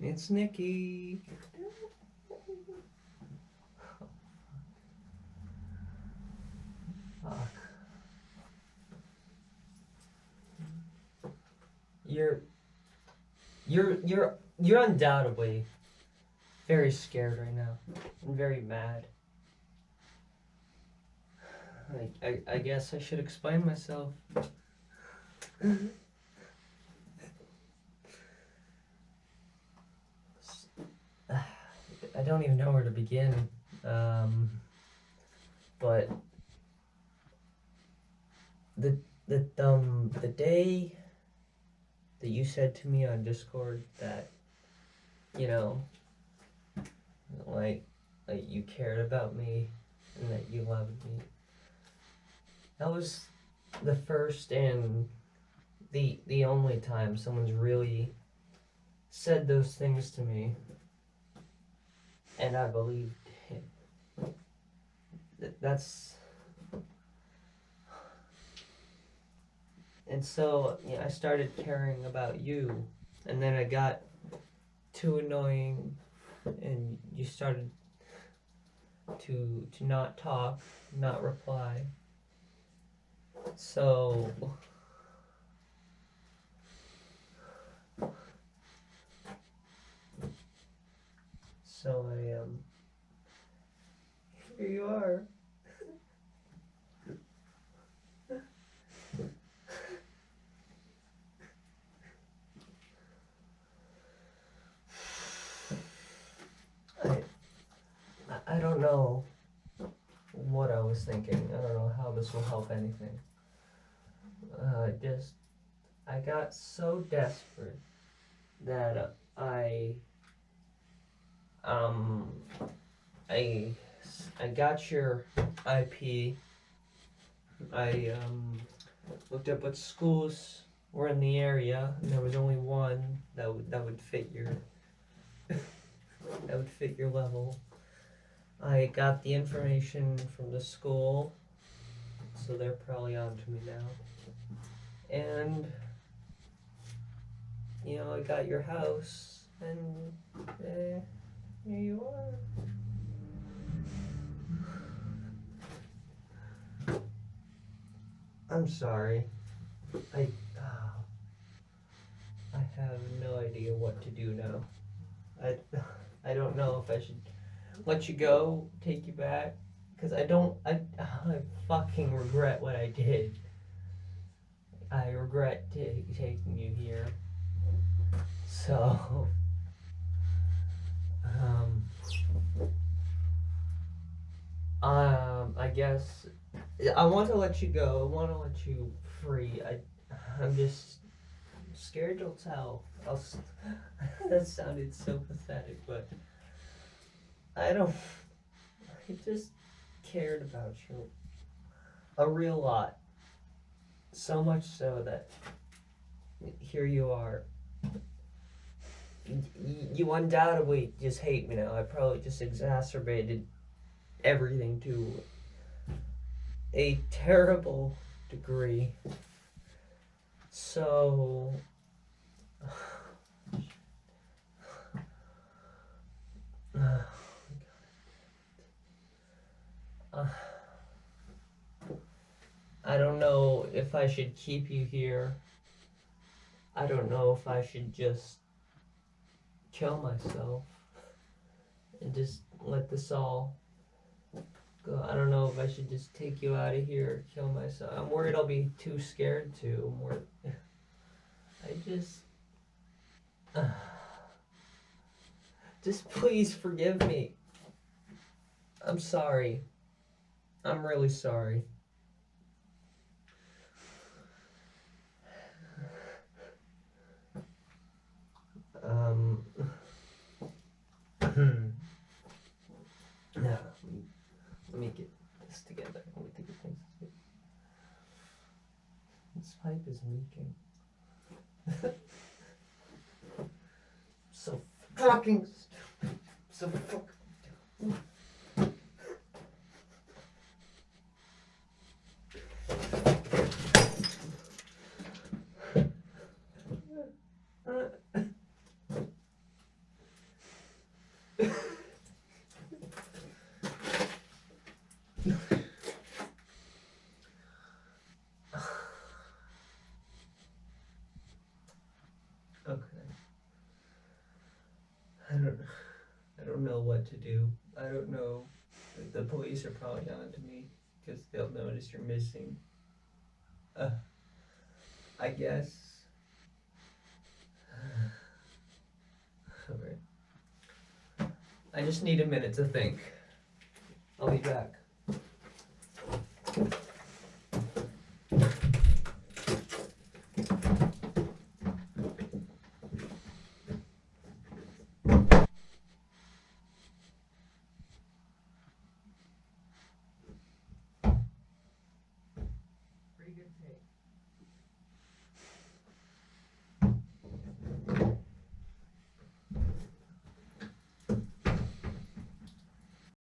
it's Nikki. Fuck. You're you're you're you're undoubtedly very scared right now and very mad. I, I, I guess I should explain myself. Mm-hmm. I don't even know where to begin. Um, but the the um the day that you said to me on Discord that you know like like you cared about me and that you loved me. That was the first and the the only time someone's really said those things to me and I believed him. That's and so I started caring about you, and then I got too annoying, and you started to to not talk, not reply. So I um here you are. I I don't know what I was thinking. I don't know how this will help anything. Uh, just I got so desperate that I um, I I got your IP. I um, looked up what schools were in the area, and there was only one that would that would fit your that would fit your level. I got the information from the school, so they're probably on to me now. And you know, I got your house, and. Eh, here you are. I'm sorry. I uh, I have no idea what to do now. I I don't know if I should let you go, take you back, because I don't. I I fucking regret what I did. I regret t- taking you here. So. Um, um, I guess I want to let you go. I want to let you free. I, I'm just scared to tell. I'll, that sounded so pathetic, but I don't. I just cared about you a real lot. So much so that here you are you undoubtedly just hate me now. I probably just exacerbated everything to a terrible degree. So. I don't know if I should keep you here. I don't know if I should just kill myself and just let this all go. I don't know if I should just take you out of here or kill myself. I'm worried I'll be too scared to. I'm worried. I just. Just please forgive me. I'm sorry. I'm really sorry. this together and we do the things together. this pipe is leaking. so fucking stupid. So fuck. don't know what to do. I don't know. The police are probably on to me because they'll notice you're missing. Uh, I guess. Alright. I just need a minute to think. I'll be back.